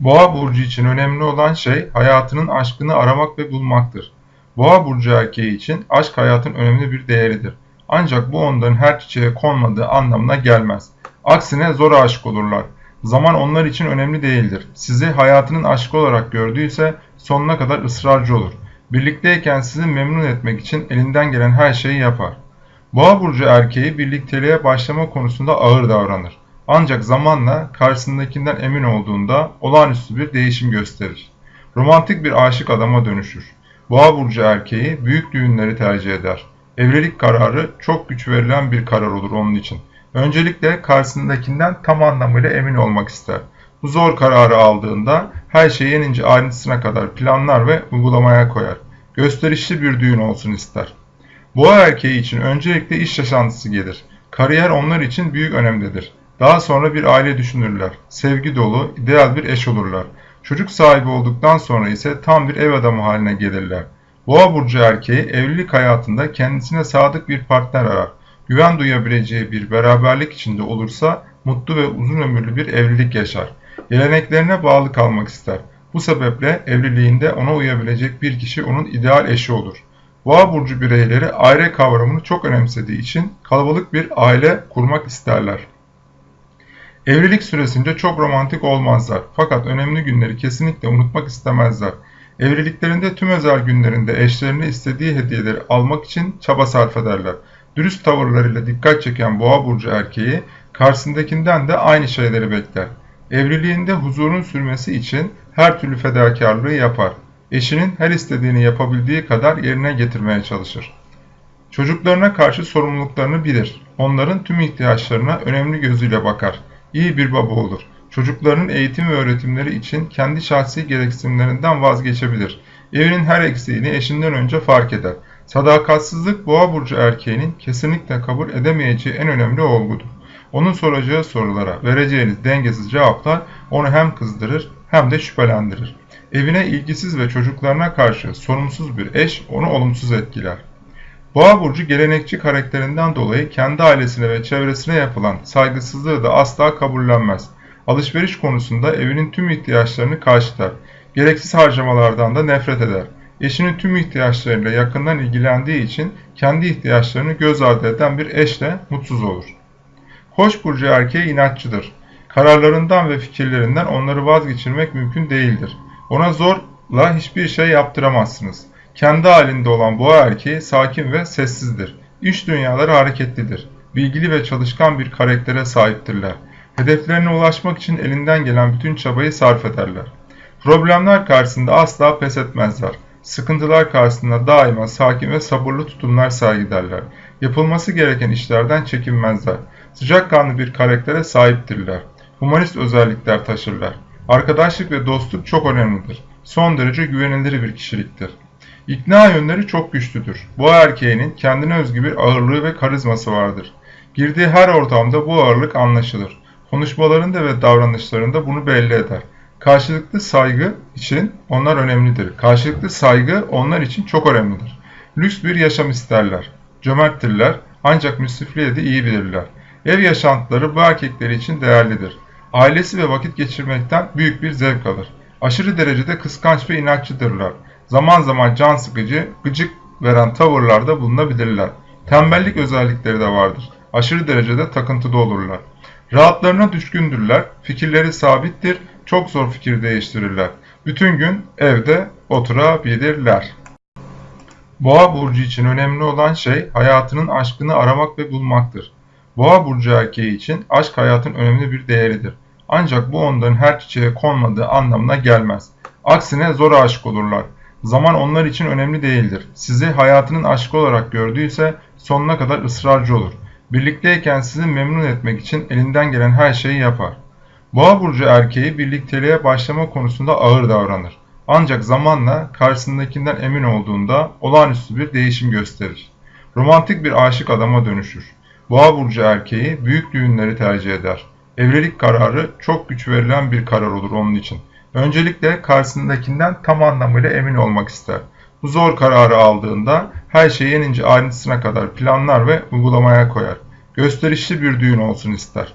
Boğa burcu için önemli olan şey hayatının aşkını aramak ve bulmaktır. Boğa burcu erkeği için aşk hayatın önemli bir değeridir. Ancak bu onların her çiçeğe konmadığı anlamına gelmez. Aksine zor aşık olurlar. Zaman onlar için önemli değildir. Sizi hayatının aşkı olarak gördüyse sonuna kadar ısrarcı olur. Birlikteyken sizi memnun etmek için elinden gelen her şeyi yapar. Boğa burcu erkeği birlikteliğe başlama konusunda ağır davranır. Ancak zamanla karşısındakinden emin olduğunda olağanüstü bir değişim gösterir. Romantik bir aşık adama dönüşür. Boğa burcu erkeği büyük düğünleri tercih eder. Evlilik kararı çok güç verilen bir karar olur onun için. Öncelikle karşısındakinden tam anlamıyla emin olmak ister. Bu zor kararı aldığında her şeyi en ince ayrıntısına kadar planlar ve uygulamaya koyar. Gösterişli bir düğün olsun ister. Boğa erkeği için öncelikle iş yaşantısı gelir. Kariyer onlar için büyük önemlidir. Daha sonra bir aile düşünürler. Sevgi dolu, ideal bir eş olurlar. Çocuk sahibi olduktan sonra ise tam bir ev adamı haline gelirler. Boğa burcu erkeği evlilik hayatında kendisine sadık bir partner arar. Güven duyabileceği bir beraberlik içinde olursa mutlu ve uzun ömürlü bir evlilik yaşar. Geleneklerine bağlı kalmak ister. Bu sebeple evliliğinde ona uyabilecek bir kişi onun ideal eşi olur. Boğa burcu bireyleri aile kavramını çok önemsediği için kalabalık bir aile kurmak isterler. Evlilik süresince çok romantik olmazlar fakat önemli günleri kesinlikle unutmak istemezler. Evliliklerinde tüm özel günlerinde eşlerine istediği hediyeleri almak için çaba sarf ederler. Dürüst tavırlarıyla dikkat çeken boğa burcu erkeği karşısındakinden de aynı şeyleri bekler. Evliliğinde huzurun sürmesi için her türlü fedakarlığı yapar. Eşinin her istediğini yapabildiği kadar yerine getirmeye çalışır. Çocuklarına karşı sorumluluklarını bilir. Onların tüm ihtiyaçlarına önemli gözüyle bakar. İyi bir baba olur. Çocuklarının eğitim ve öğretimleri için kendi şahsi gereksinimlerinden vazgeçebilir. Evinin her eksiğini eşinden önce fark eder. Sadakatsizlik boğa burcu erkeğinin kesinlikle kabul edemeyeceği en önemli olgudur. Onun soracağı sorulara vereceğiniz dengesiz cevaplar onu hem kızdırır hem de şüphelendirir. Evine ilgisiz ve çocuklarına karşı sorumsuz bir eş onu olumsuz etkiler. Boğa burcu gelenekçi karakterinden dolayı kendi ailesine ve çevresine yapılan saygısızlığı da asla kabullenmez. Alışveriş konusunda evinin tüm ihtiyaçlarını karşılar. Gereksiz harcamalardan da nefret eder. Eşinin tüm ihtiyaçlarıyla yakından ilgilendiği için kendi ihtiyaçlarını göz ardı eden bir eşle mutsuz olur. Koç burcu erkeği inatçıdır. Kararlarından ve fikirlerinden onları vazgeçirmek mümkün değildir. Ona zorla hiçbir şey yaptıramazsınız. Kendi halinde olan boğa erkeği sakin ve sessizdir. İş dünyaları hareketlidir. Bilgili ve çalışkan bir karaktere sahiptirler. Hedeflerine ulaşmak için elinden gelen bütün çabayı sarf ederler. Problemler karşısında asla pes etmezler. Sıkıntılar karşısında daima sakin ve sabırlı tutumlar sergilerler. Yapılması gereken işlerden çekinmezler. Sıcakkanlı bir karaktere sahiptirler. Humanist özellikler taşırlar. Arkadaşlık ve dostluk çok önemlidir. Son derece güvenilir bir kişiliktir. İkna yönleri çok güçlüdür. Bu erkeğinin kendine özgü bir ağırlığı ve karizması vardır. Girdiği her ortamda bu ağırlık anlaşılır. Konuşmalarında ve davranışlarında bunu belli eder. Karşılıklı saygı için onlar önemlidir. Karşılıklı saygı onlar için çok önemlidir. Lüks bir yaşam isterler. Cömerttirler ancak müsrifliğe de iyi bilirler. Ev yaşantıları bu erkekleri için değerlidir. Ailesi ve vakit geçirmekten büyük bir zevk alır. Aşırı derecede kıskanç ve inatçıdırlar. Zaman zaman can sıkıcı, gıcık veren tavırlarda bulunabilirler. Tembellik özellikleri de vardır. Aşırı derecede takıntıda olurlar. Rahatlarına düşkündürler, fikirleri sabittir, çok zor fikir değiştirirler. Bütün gün evde oturabilirler. Boğa burcu için önemli olan şey hayatının aşkını aramak ve bulmaktır. Boğa burcu erkeği için aşk hayatın önemli bir değeridir. Ancak bu onların her çiçeğe konmadığı anlamına gelmez. Aksine zor aşık olurlar. Zaman onlar için önemli değildir. Sizi hayatının aşkı olarak gördüyse sonuna kadar ısrarcı olur. Birlikteyken sizi memnun etmek için elinden gelen her şeyi yapar. Boğa burcu erkeği birlikteliğe başlama konusunda ağır davranır. Ancak zamanla karşısındakinden emin olduğunda olağanüstü bir değişim gösterir. Romantik bir aşık adama dönüşür. Boğa burcu erkeği büyük düğünleri tercih eder. Evlilik kararı çok güç verilen bir karar olur onun için. Öncelikle karşısındakinden tam anlamıyla emin olmak ister. Bu zor kararı aldığında her şeyi en ince ayrıntısına kadar planlar ve uygulamaya koyar. Gösterişli bir düğün olsun ister.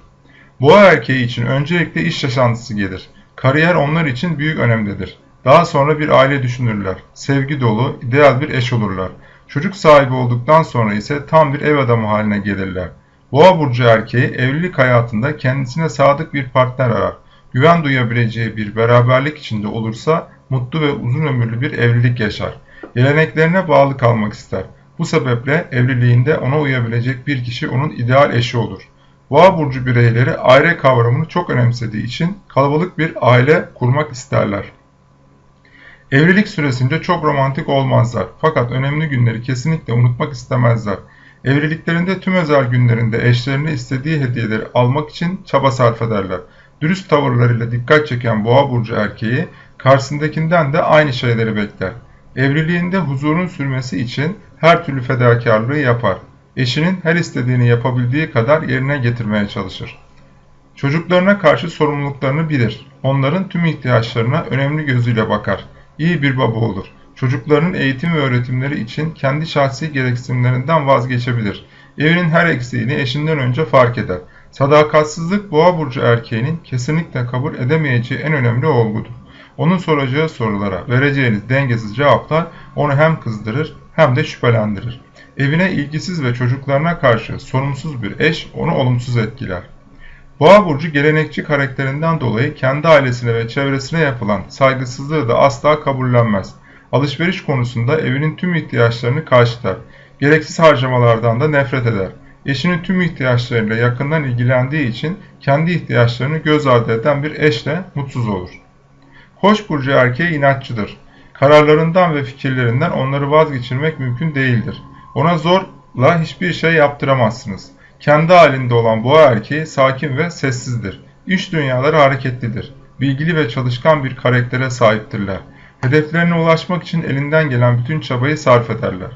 Boğa erkeği için öncelikle iş yaşantısı gelir. Kariyer onlar için büyük önemdedir. Daha sonra bir aile düşünürler. Sevgi dolu, ideal bir eş olurlar. Çocuk sahibi olduktan sonra ise tam bir ev adamı haline gelirler. Boğa burcu erkeği evlilik hayatında kendisine sadık bir partner arar. Güven duyabileceği bir beraberlik içinde olursa mutlu ve uzun ömürlü bir evlilik yaşar. Geleneklerine bağlı kalmak ister. Bu sebeple evliliğinde ona uyabilecek bir kişi onun ideal eşi olur. Boğa burcu bireyleri aile kavramını çok önemsediği için kalabalık bir aile kurmak isterler. Evlilik süresince çok romantik olmazlar fakat önemli günleri kesinlikle unutmak istemezler. Evliliklerinde tüm özel günlerinde eşlerine istediği hediyeleri almak için çaba sarf ederler. Dürüst tavırlarıyla dikkat çeken boğa burcu erkeği karşısındakinden de aynı şeyleri bekler. Evliliğinde huzurun sürmesi için her türlü fedakarlığı yapar. Eşinin her istediğini yapabildiği kadar yerine getirmeye çalışır. Çocuklarına karşı sorumluluklarını bilir. Onların tüm ihtiyaçlarına önemli gözüyle bakar. İyi bir baba olur. Çocuklarının eğitim ve öğretimleri için kendi şahsi gereksinimlerinden vazgeçebilir. Evinin her eksiğini eşinden önce fark eder. Sadakatsizlik boğa burcu erkeğinin kesinlikle kabul edemeyeceği en önemli olgudur. Onun soracağı sorulara vereceğiniz dengesiz cevaplar onu hem kızdırır hem de şüphelendirir. Evine ilgisiz ve çocuklarına karşı sorumsuz bir eş onu olumsuz etkiler. Boğa burcu gelenekçi karakterinden dolayı kendi ailesine ve çevresine yapılan saygısızlığı da asla kabullenmez. Alışveriş konusunda evinin tüm ihtiyaçlarını karşılar. Gereksiz harcamalardan da nefret eder. Eşinin tüm ihtiyaçlarıyla yakından ilgilendiği için kendi ihtiyaçlarını göz ardı eden bir eşle mutsuz olur. Koç burcu erkeği inatçıdır. Kararlarından ve fikirlerinden onları vazgeçirmek mümkün değildir. Ona zorla hiçbir şey yaptıramazsınız. Kendi halinde olan boğa erkeği sakin ve sessizdir. İş dünyaları hareketlidir. Bilgili ve çalışkan bir karaktere sahiptirler. Hedeflerine ulaşmak için elinden gelen bütün çabayı sarf ederler.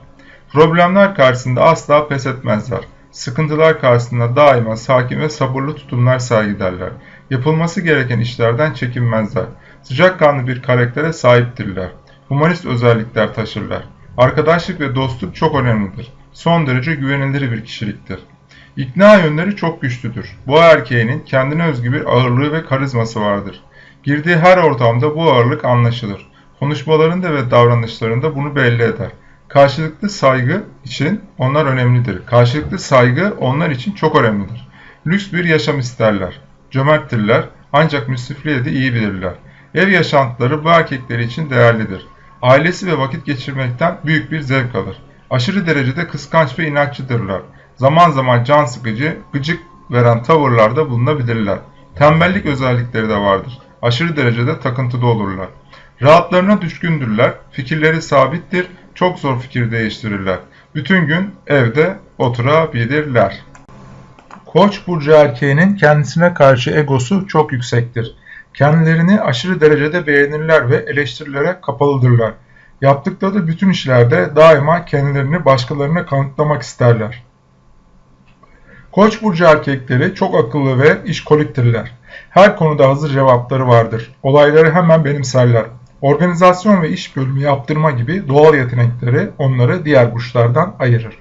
Problemler karşısında asla pes etmezler. Sıkıntılar karşısında daima sakin ve sabırlı tutumlar sergilerler. Yapılması gereken işlerden çekinmezler. Sıcakkanlı bir karaktere sahiptirler. Humanist özellikler taşırlar. Arkadaşlık ve dostluk çok önemlidir. Son derece güvenilir bir kişiliktir. İkna yönleri çok güçlüdür. Bu erkeğinin kendine özgü bir ağırlığı ve karizması vardır. Girdiği her ortamda bu ağırlık anlaşılır. Konuşmalarında ve davranışlarında bunu belli eder. Karşılıklı saygı için onlar önemlidir. Karşılıklı saygı onlar için çok önemlidir. Lüks bir yaşam isterler. Cömerttirler ancak müsrifliği de iyi bilirler. Ev yaşantıları bu erkekleri için değerlidir. Ailesi ve vakit geçirmekten büyük bir zevk alır. Aşırı derecede kıskanç ve inatçıdırlar. Zaman zaman can sıkıcı, gıcık veren tavırlarda bulunabilirler. Tembellik özellikleri de vardır. Aşırı derecede takıntıda olurlar. Rahatlarına düşkündürler, fikirleri sabittir, çok zor fikir değiştirirler. Bütün gün evde oturabilirler. Koç burcu erkeğinin kendisine karşı egosu çok yüksektir. Kendilerini aşırı derecede beğenirler ve eleştirilere kapalıdırlar. Yaptıkları bütün işlerde daima kendilerini başkalarına kanıtlamak isterler. Koç burcu erkekleri çok akıllı ve işkoliktirler. Her konuda hazır cevapları vardır. Olayları hemen benimserler. Organizasyon ve iş bölümü yaptırma gibi doğal yetenekleri onları diğer burçlardan ayırır.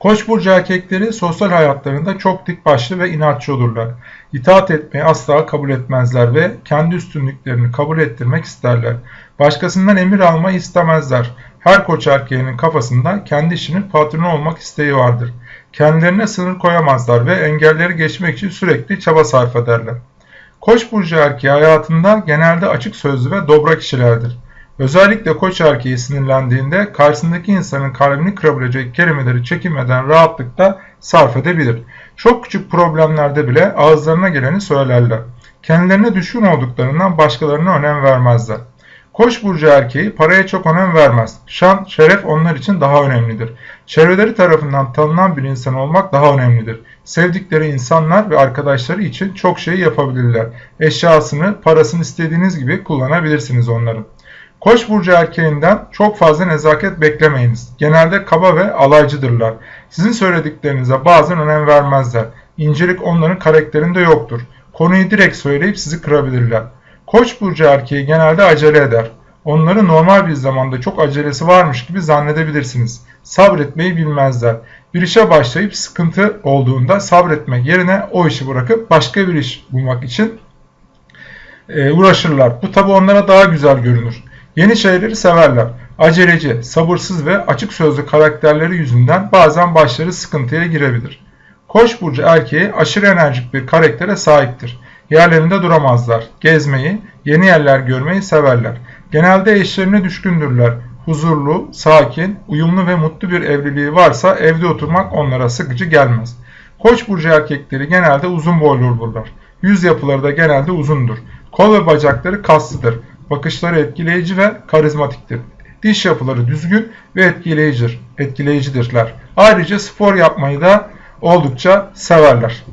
Koç burcu erkekleri sosyal hayatlarında çok dik başlı ve inatçı olurlar. İtaat etmeyi asla kabul etmezler ve kendi üstünlüklerini kabul ettirmek isterler. Başkasından emir almayı istemezler. Her koç erkeğinin kafasında kendi işinin patronu olmak isteği vardır. Kendilerine sınır koyamazlar ve engelleri geçmek için sürekli çaba sarf ederler. Koç burcu erkeği hayatında genelde açık sözlü ve dobra kişilerdir. Özellikle koç erkeği sinirlendiğinde karşısındaki insanın kalbini kırabilecek kelimeleri çekinmeden rahatlıkla sarf edebilir. Çok küçük problemlerde bile ağızlarına geleni söylerler. Kendilerine düşkün olduklarından başkalarına önem vermezler. Koç burcu erkeği paraya çok önem vermez. Şan, şeref onlar için daha önemlidir. Çevreleri tarafından tanınan bir insan olmak daha önemlidir. Sevdikleri insanlar ve arkadaşları için çok şey yapabilirler. Eşyasını, parasını istediğiniz gibi kullanabilirsiniz onların. Koç burcu erkeğinden çok fazla nezaket beklemeyiniz. Genelde kaba ve alaycıdırlar. Sizin söylediklerinize bazen önem vermezler. İncelik onların karakterinde yoktur. Konuyu direkt söyleyip sizi kırabilirler. Koç burcu erkeği genelde acele eder. Onları normal bir zamanda çok acelesi varmış gibi zannedebilirsiniz. Sabretmeyi bilmezler. Bir işe başlayıp sıkıntı olduğunda sabretmek yerine o işi bırakıp başka bir iş bulmak için e, uğraşırlar. Bu tabi onlara daha güzel görünür. Yeni şeyleri severler. Aceleci, sabırsız ve açık sözlü karakterleri yüzünden bazen başları sıkıntıya girebilir. Koç burcu erkeği aşırı enerjik bir karaktere sahiptir. Yerlerinde duramazlar. Gezmeyi, yeni yerler görmeyi severler. Genelde eşlerine düşkündürler. Huzurlu, sakin, uyumlu ve mutlu bir evliliği varsa evde oturmak onlara sıkıcı gelmez. Koç burcu erkekleri genelde uzun boylu olurlar. Yüz yapıları da genelde uzundur. Kol ve bacakları kaslıdır. Bakışları etkileyici ve karizmatiktir. Diş yapıları düzgün ve etkileyicidir, etkileyicidirler. Ayrıca spor yapmayı da oldukça severler.